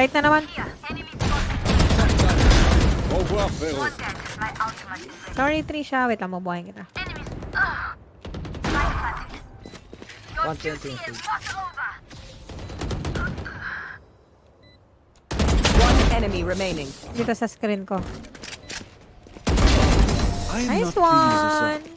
Tight na naman. Au revoir, frérot. Sorry, Trisha. Wait lang, mabuhayin kita. 120. One enemy remaining. Dito sa screen ko. I Nice not pleased with one!